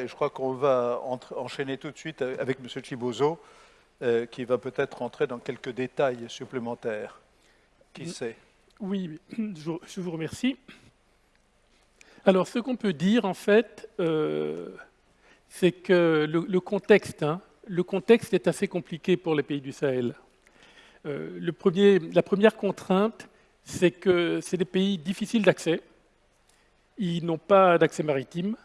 et je crois qu'on va enchaîner tout de suite avec M. Chibozo, euh, qui va peut-être entrer dans quelques détails supplémentaires. Qui sait? Oui, je vous remercie. Alors, ce qu'on peut dire, en fait, euh, c'est que le, contexte, hein, le contexte est assez compliqué pour les pays du Sahel. Euh, le premier, la première contrainte, c'est que c'est des pays difficiles d'accès. Ils n'ont pas d'accès maritime.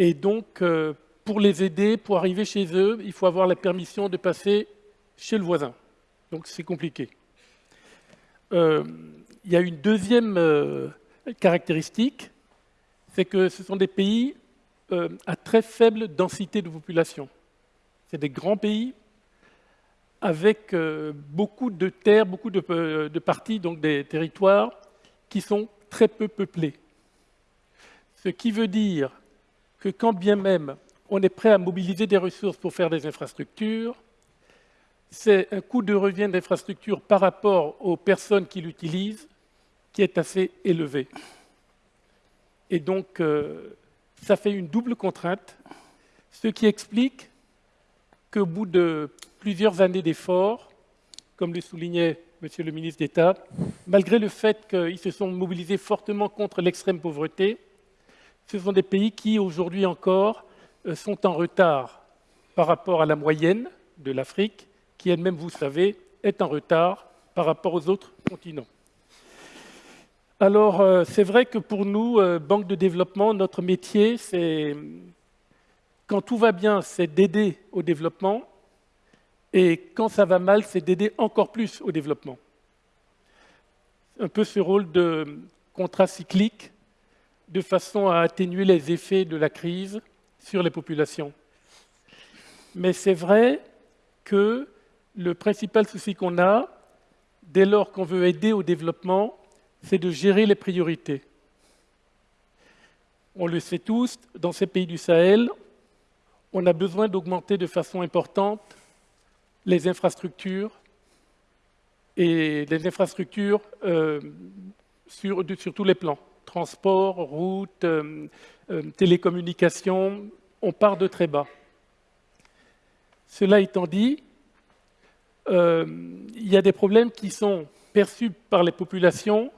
Et donc, euh, pour les aider, pour arriver chez eux, il faut avoir la permission de passer chez le voisin. Donc, c'est compliqué. il y a une deuxième caractéristique, c'est que ce sont des pays euh, à très faible densité de population. C'est des grands pays avec euh, beaucoup de terres, beaucoup euh, de, parties, donc des territoires qui sont très peu peuplés. Ce qui veut dire que quand bien même on est prêt à mobiliser des ressources pour faire des infrastructures, c'est un coût de revient d'infrastructure par rapport aux personnes qui l'utilisent qui est assez élevé. Et donc, euh, ça fait une double contrainte, ce qui explique qu'au bout de plusieurs années d'efforts, comme le soulignait Monsieur le ministre d'État, malgré le fait qu'ils se sont mobilisés fortement contre l'extrême pauvreté, ce sont des pays qui, aujourd'hui encore, euh, sont en retard par rapport à la moyenne de l'Afrique, qui elle-même, vous savez, est en retard par rapport aux autres continents. Alors, euh, c'est vrai que pour nous, euh, Banque de développement, notre métier, c'est, quand tout va bien, c'est d'aider au développement, et quand ça va mal, c'est d'aider encore plus au développement. Un peu ce rôle de contrat cyclique, de façon à atténuer les effets de la crise sur les populations. Mais c'est vrai que le principal souci qu'on a, dès lors qu'on veut aider au développement, c'est de gérer les priorités. On le sait tous, dans ces pays du Sahel, on a besoin d'augmenter de façon importante les infrastructures et les infrastructures euh, sur, tous les plans. Transport, routes, euh, euh, télécommunications, on part de très bas. Cela étant dit, il y a des problèmes qui sont perçus par les populations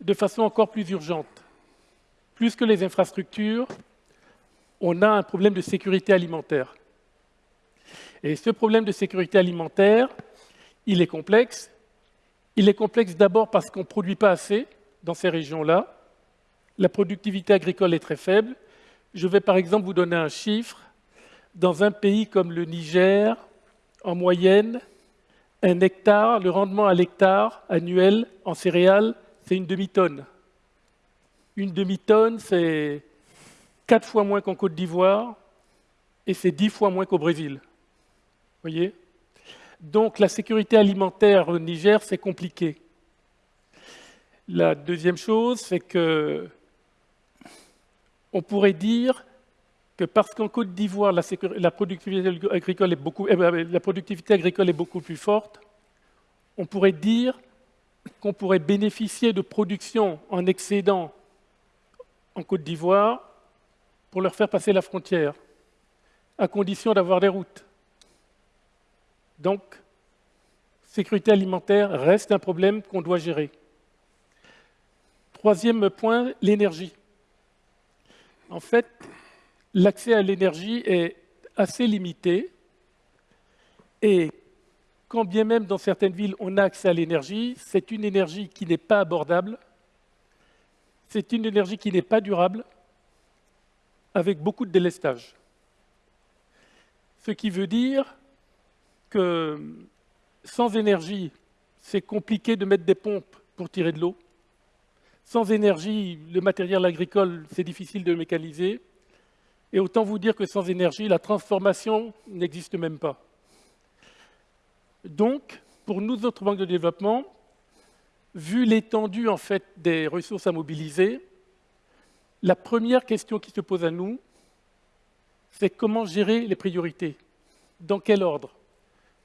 de façon encore plus urgente. Plus que les infrastructures, on a un problème de sécurité alimentaire. Et ce problème de sécurité alimentaire, il est complexe. Il est complexe d'abord parce qu'on ne produit pas assez dans ces régions-là. La productivité agricole est très faible. Je vais par exemple vous donner un chiffre. Dans un pays comme le Niger, en moyenne, un hectare, le rendement à l'hectare annuel en céréales c'est une demi-tonne. Une demi-tonne, c'est quatre fois moins qu'en Côte d'Ivoire et c'est dix fois moins qu'au Brésil. voyez? Donc la sécurité alimentaire au Niger, c'est compliqué. La deuxième chose, c'est que on pourrait dire que parce qu'en Côte d'Ivoire, la, productivité agricole est beaucoup, eh ben, la productivité agricole est beaucoup plus forte, on pourrait dire qu'on pourrait bénéficier de production en excédent en Côte d'Ivoire pour leur faire passer la frontière, à condition d'avoir des routes. Donc, sécurité alimentaire reste un problème qu'on doit gérer. Troisième point, l'énergie. En fait, l'accès à l'énergie est assez limité et quand bien même dans certaines villes on a accès à l'énergie, c'est une énergie qui n'est pas abordable, c'est une énergie qui n'est pas durable, avec beaucoup de délestage. Ce qui veut dire que sans énergie, c'est compliqué de mettre des pompes pour tirer de l'eau. Sans énergie, le matériel agricole, c'est difficile de mécaniser. Et autant vous dire que sans énergie, la transformation n'existe même pas. Donc, pour nous autres banques de développement, vu l'étendue en fait, des ressources à mobiliser, la première question qui se pose à nous, c'est comment gérer les priorités? Dans quel ordre?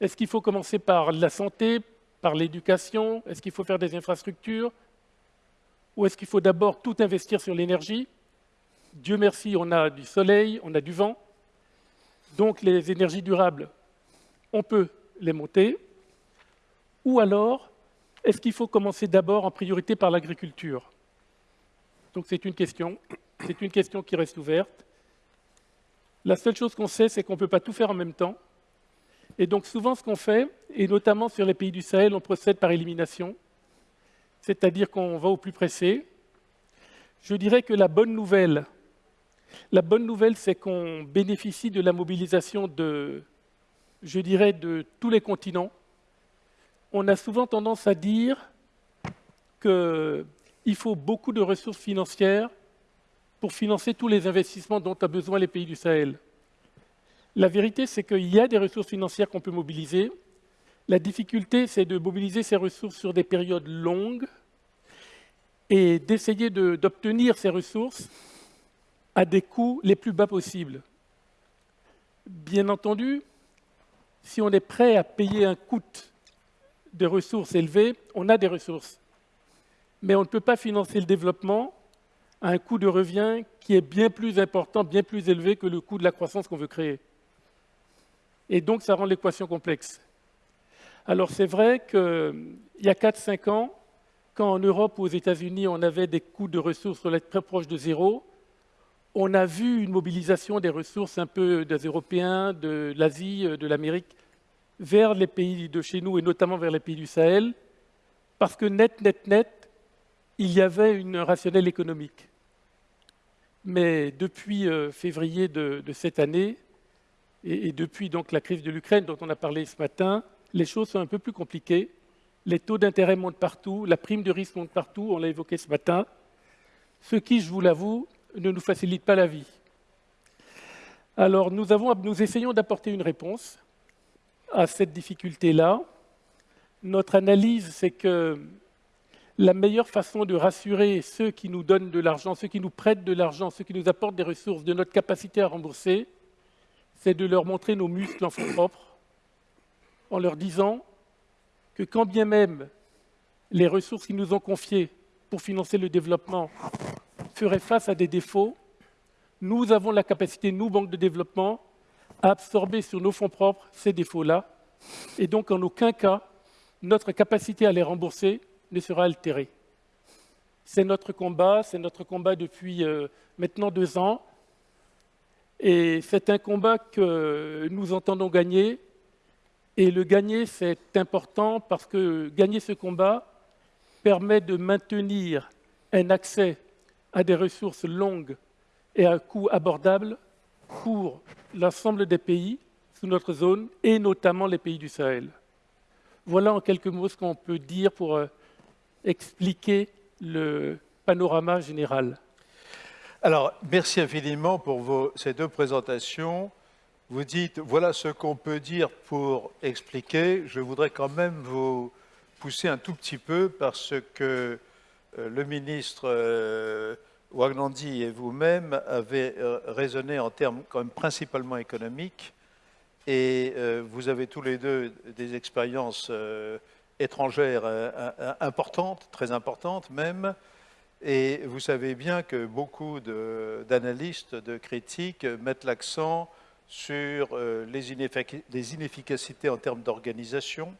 Est-ce qu'il faut commencer par la santé, par l'éducation? Est-ce qu'il faut faire des infrastructures? Ou est-ce qu'il faut d'abord tout investir sur l'énergie? Dieu merci, on a du soleil, on a du vent. Donc les énergies durables, on peut les monter. Ou alors, est-ce qu'il faut commencer d'abord en priorité par l'agriculture? Donc c'est une question. C'est une question qui reste ouverte. La seule chose qu'on sait, c'est qu'on ne peut pas tout faire en même temps. Et donc souvent ce qu'on fait, et notamment sur les pays du Sahel, on procède par élimination, c'est-à-dire qu'on va au plus pressé. Je dirais que la bonne nouvelle, la bonne nouvelle, c'est qu'on bénéficie de la mobilisation de, je dirais, de tous les continents. On a souvent tendance à dire qu'il faut beaucoup de ressources financières pour financer tous les investissements dont ont besoin les pays du Sahel. La vérité, c'est qu'il y a des ressources financières qu'on peut mobiliser. La difficulté, c'est de mobiliser ces ressources sur des périodes longues et d'essayer d'obtenir ces ressources à des coûts les plus bas possibles. Bien entendu, si on est prêt à payer un coût de ressources élevé, on a des ressources. Mais on ne peut pas financer le développement à un coût de revient qui est bien plus important, bien plus élevé que le coût de la croissance qu'on veut créer. Et donc, ça rend l'équation complexe. Alors, c'est vrai qu'il y a 4-5 ans, quand en Europe ou aux États-Unis, on avait des coûts de ressources très proches de zéro, on a vu une mobilisation des ressources un peu des Européens, de l'Asie, de l'Amérique, vers les pays de chez nous et notamment vers les pays du Sahel, parce que net, net, net, il y avait une rationnelle économique. Mais depuis euh, février de, cette année, et, depuis donc la crise de l'Ukraine dont on a parlé ce matin, les choses sont un peu plus compliquées. Les taux d'intérêt montent partout, la prime de risque monte partout, on l'a évoqué ce matin, ce qui, je vous l'avoue, ne nous facilite pas la vie. Alors nous, essayons d'apporter une réponse à cette difficulté-là. Notre analyse, c'est que la meilleure façon de rassurer ceux qui nous donnent de l'argent, ceux qui nous prêtent de l'argent, ceux qui nous apportent des ressources, de notre capacité à rembourser, c'est de leur montrer nos muscles en fonds propres, en leur disant que quand bien même les ressources qu'ils nous ont confiées pour financer le développement feraient face à des défauts, nous avons la capacité, nous, banques de développement, à absorber sur nos fonds propres ces défauts-là. Et donc, en aucun cas, notre capacité à les rembourser ne sera altéré. C'est notre combat, c'est notre combat depuis euh, maintenant deux ans. Et c'est un combat que nous entendons gagner. Et le gagner, c'est important parce que gagner ce combat permet de maintenir un accès à des ressources longues et à un coût abordable pour l'ensemble des pays sous notre zone et notamment les pays du Sahel. Voilà en quelques mots ce qu'on peut dire pour euh, expliquer le panorama général. Alors, merci infiniment pour ces deux présentations. Vous dites, voilà ce qu'on peut dire pour expliquer. Je voudrais quand même vous pousser un tout petit peu parce que euh, le ministre euh, Wagnandi et vous-même avez euh, raisonné en termes principalement économiques et vous avez tous les deux des expériences étrangères euh, euh, importantes, très importantes même, et vous savez bien que beaucoup d'analystes, de, critiques mettent l'accent sur euh, les, inefficacités en termes d'organisation,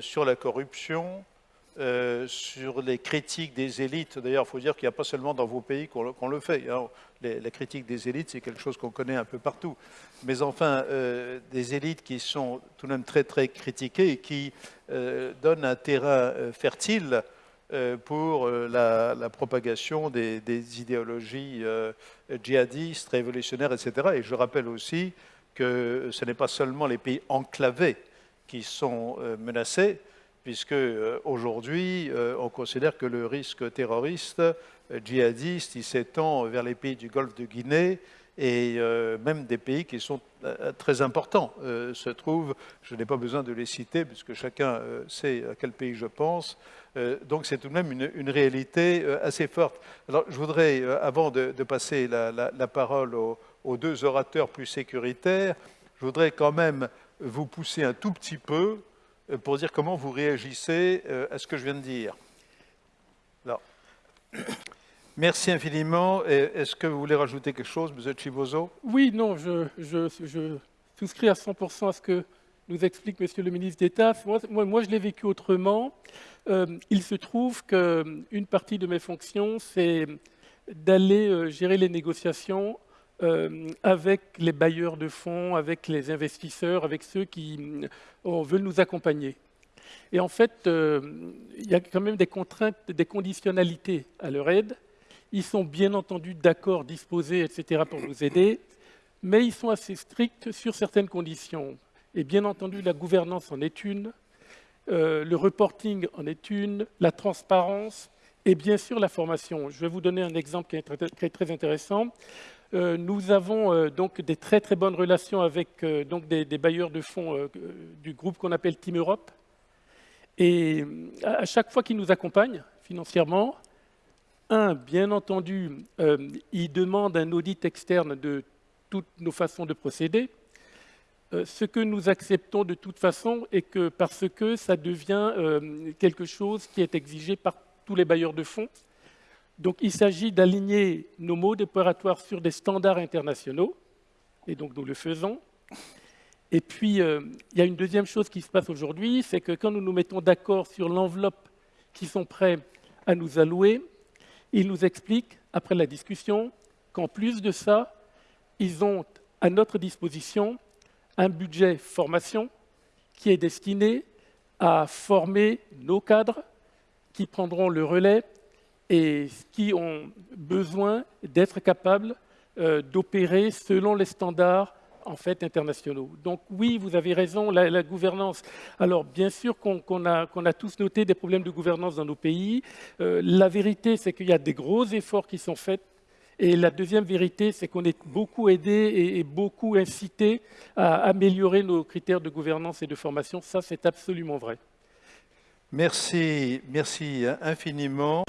sur la corruption, euh, sur les critiques des élites. D'ailleurs, il faut dire qu'il n'y a pas seulement dans vos pays qu'on le fait. Hein. la critique des élites, c'est quelque chose qu'on connaît un peu partout. Mais enfin, euh, des élites qui sont tout de même très, très critiquées et qui euh, donnent un terrain fertile pour la, propagation des, des idéologies djihadistes, révolutionnaires, etc. Et je rappelle aussi que ce n'est pas seulement les pays enclavés qui sont menacés, puisque euh, aujourd'hui, euh, on considère que le risque terroriste, euh, djihadiste, s'étend vers les pays du Golfe de Guinée et même des pays qui sont très importants se trouvent, je n'ai pas besoin de les citer puisque chacun sait à quel pays je pense, donc c'est tout de même une, réalité assez forte. Alors je voudrais, avant de, passer la, parole aux, deux orateurs plus sécuritaires, je voudrais quand même vous pousser un tout petit peu euh, pour dire comment vous réagissez euh, à ce que je viens de dire. Merci infiniment. Est-ce que vous voulez rajouter quelque chose, M. Chibozo Oui, non, je, je, souscris à 100% à ce que nous explique Monsieur le ministre d'État. Moi, moi, je l'ai vécu autrement. Euh, il se trouve qu'une partie de mes fonctions, c'est d'aller euh, gérer les négociations euh, avec les bailleurs de fonds, avec les investisseurs, avec ceux qui veulent nous accompagner. Et en fait, il y a quand même des contraintes, des conditionnalités à leur aide. Ils sont bien entendu d'accord, disposés, etc., pour nous aider, mais ils sont assez stricts sur certaines conditions. Et bien entendu, la gouvernance en est une, euh, le reporting en est une, la transparence et bien sûr la formation. Je vais vous donner un exemple qui est très, intéressant. Euh, nous avons euh, donc des très très bonnes relations avec donc des, bailleurs de fonds du groupe qu'on appelle Team Europe. Et à chaque fois qu'ils nous accompagnent financièrement, un, bien entendu, ils demandent un audit externe de toutes nos façons de procéder, euh, ce que nous acceptons de toute façon est que parce que ça devient euh, quelque chose qui est exigé par tous les bailleurs de fonds. Donc il s'agit d'aligner nos modes opératoires sur des standards internationaux, et donc nous le faisons. Et puis, euh, il y a une deuxième chose qui se passe aujourd'hui, c'est que quand nous nous mettons d'accord sur l'enveloppe qu'ils sont prêts à nous allouer, ils nous expliquent, après la discussion, qu'en plus de ça, ils ont à notre disposition un budget formation qui est destiné à former nos cadres qui prendront le relais et qui ont besoin d'être capables euh, d'opérer selon les standards en fait internationaux. Donc oui, vous avez raison, la, gouvernance. Alors bien sûr qu'on a, a, tous noté des problèmes de gouvernance dans nos pays. Euh, la vérité, c'est qu'il y a des gros efforts qui sont faits et la deuxième vérité, c'est qu'on est beaucoup aidé et, beaucoup incité à améliorer nos critères de gouvernance et de formation. Ça, c'est absolument vrai. Merci, merci infiniment.